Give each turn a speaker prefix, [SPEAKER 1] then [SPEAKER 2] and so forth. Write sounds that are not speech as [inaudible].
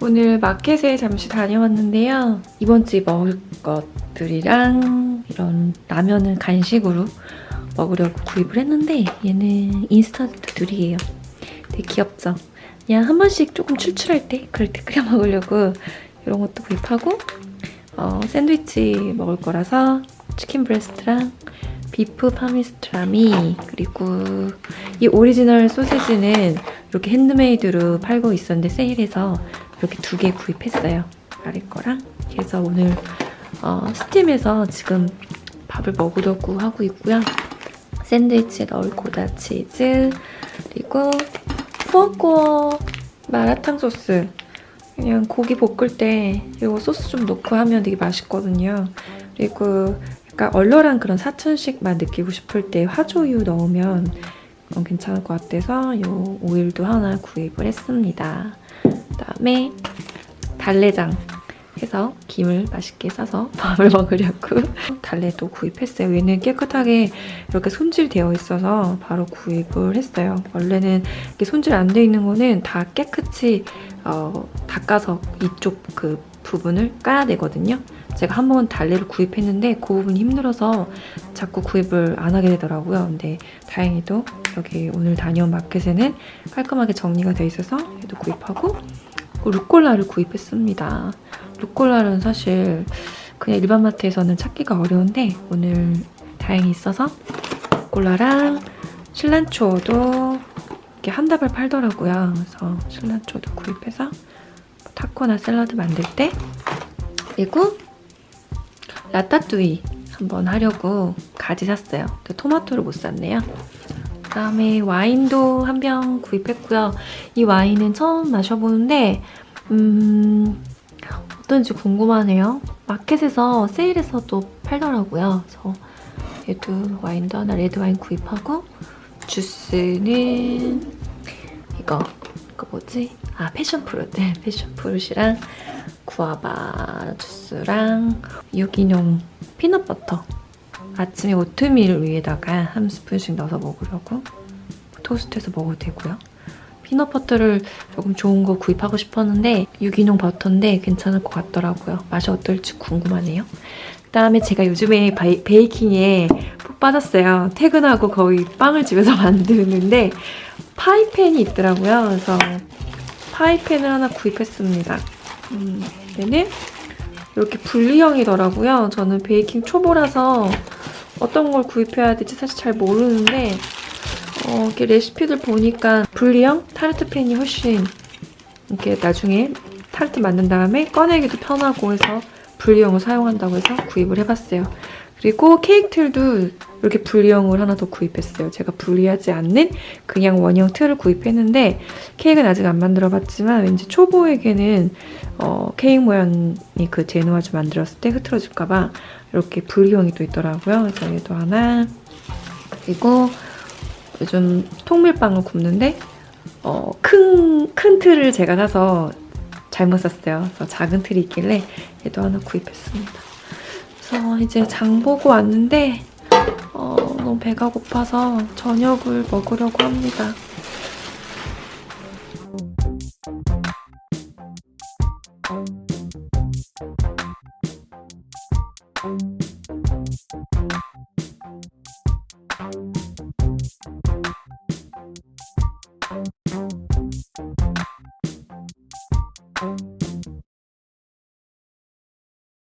[SPEAKER 1] 오늘 마켓에 잠시 다녀왔는데요. 이번 주에 먹을 것들이랑 이런 라면은 간식으로 먹으려고 구입을 했는데 얘는 인스턴트들이에요. 되게 귀엽죠? 그냥 한 번씩 조금 출출할 때 그럴 때 [laughs] 끓여 먹으려고 이런 것도 구입하고 어, 샌드위치 먹을 거라서 chicken breast랑 beef pastrami 그리고 이 오리지널 소세지는 이렇게 핸드메이드로 팔고 있었는데 세일해서 이렇게 두 개 구입했어요. 아래 거랑 그래서 오늘 어, 스팀해서 지금 밥을 먹으려고 하고 있고요. 샌드위치에 넣을 고다 치즈 그리고 꾸어꾸어 마라탕 소스 그냥 고기 볶을 때 이거 소스 좀 넣고 하면 되게 맛있거든요. 그리고 약간 얼얼한 그런 사천식 맛 느끼고 싶을 때 화조유 넣으면 어, 괜찮을 것 같아서 이 오일도 하나 구입을 했습니다. 그다음에 달래장 해서 김을 맛있게 싸서 [laughs] 밥을 먹으려고 달래도 구입했어요. 얘는 깨끗하게 이렇게 손질되어 있어서 바로 구입을 했어요. 원래는 이렇게 손질 안 돼 있는 거는 다 깨끗이 어, 닦아서 이쪽 그 부분을 까야 되거든요. 제가 한 번 달래를 구입했는데 그 부분이 힘들어서 자꾸 구입을 안 하게 되더라고요. 근데 다행히도 여기 오늘 다녀온 마켓에는 깔끔하게 정리가 돼 있어서 얘도 구입하고 루꼴라를 구입했습니다. 루꼴라는 사실 그냥 일반 마트에서는 찾기가 어려운데 오늘 다행히 있어서 루꼴라랑 실란초도 이렇게 한 다발 팔더라고요. 그래서 실란초도 구입해서 타코나 샐러드 만들 때 그리고 라따뚜이 한번 하려고 가지 샀어요. 근데 토마토를 못 샀네요. 그다음에 와인도 한 병 구입했고요. 이 와인은 처음 마셔보는데 음... 어떤지 궁금하네요. 마켓에서 세일해서도 팔더라고요. 그래서 얘도 와인도 하나 레드 와인 구입하고 주스는 이거 이거 뭐지? 아 패션프루트 네, 패션프루트랑 구아바 주스랑 유기농 피넛버터 아침에 오트밀 위에다가 한 스푼씩 넣어서 먹으려고 토스트해서 먹어도 되고요. 피넛버터를 조금 좋은 거 구입하고 싶었는데 유기농 버터인데 괜찮을 것 같더라고요. 맛이 어떨지 궁금하네요. 그다음에 제가 요즘에 바이, 베이킹에 푹 빠졌어요. 퇴근하고 거의 빵을 집에서 [laughs] 만드는데 파이팬이 있더라고요. 그래서 파이팬을 하나 구입했습니다. 음, 얘는 이렇게 분리형이더라고요. 저는 베이킹 초보라서 어떤 걸 구입해야 될지 사실 잘 모르는데 어, 이렇게 레시피들 보니까 분리형 타르트 팬이 훨씬 이렇게 나중에 타르트 만든 다음에 꺼내기도 편하고 해서 분리형을 사용한다고 해서 구입을 해봤어요. 그리고 케이크 틀도 이렇게 분리형을 하나 더 구입했어요. 제가 분리하지 않는 그냥 원형 틀을 구입했는데 케이크는 아직 안 만들어봤지만 왠지 초보에게는 어, 케이크 모양이 그 제누아주 만들었을 때 흐트러질까봐 이렇게 분리형이 또 있더라고요. 그래서 얘도 하나 그리고 요즘 통밀빵을 굽는데 어, 큰, 큰 틀을 제가 사서 잘못 샀어요. 그래서 작은 틀이 있길래 얘도 하나 구입했습니다. 그래서 이제 장 보고 왔는데 어, 너무 배가 고파서 저녁을 먹으려고 합니다.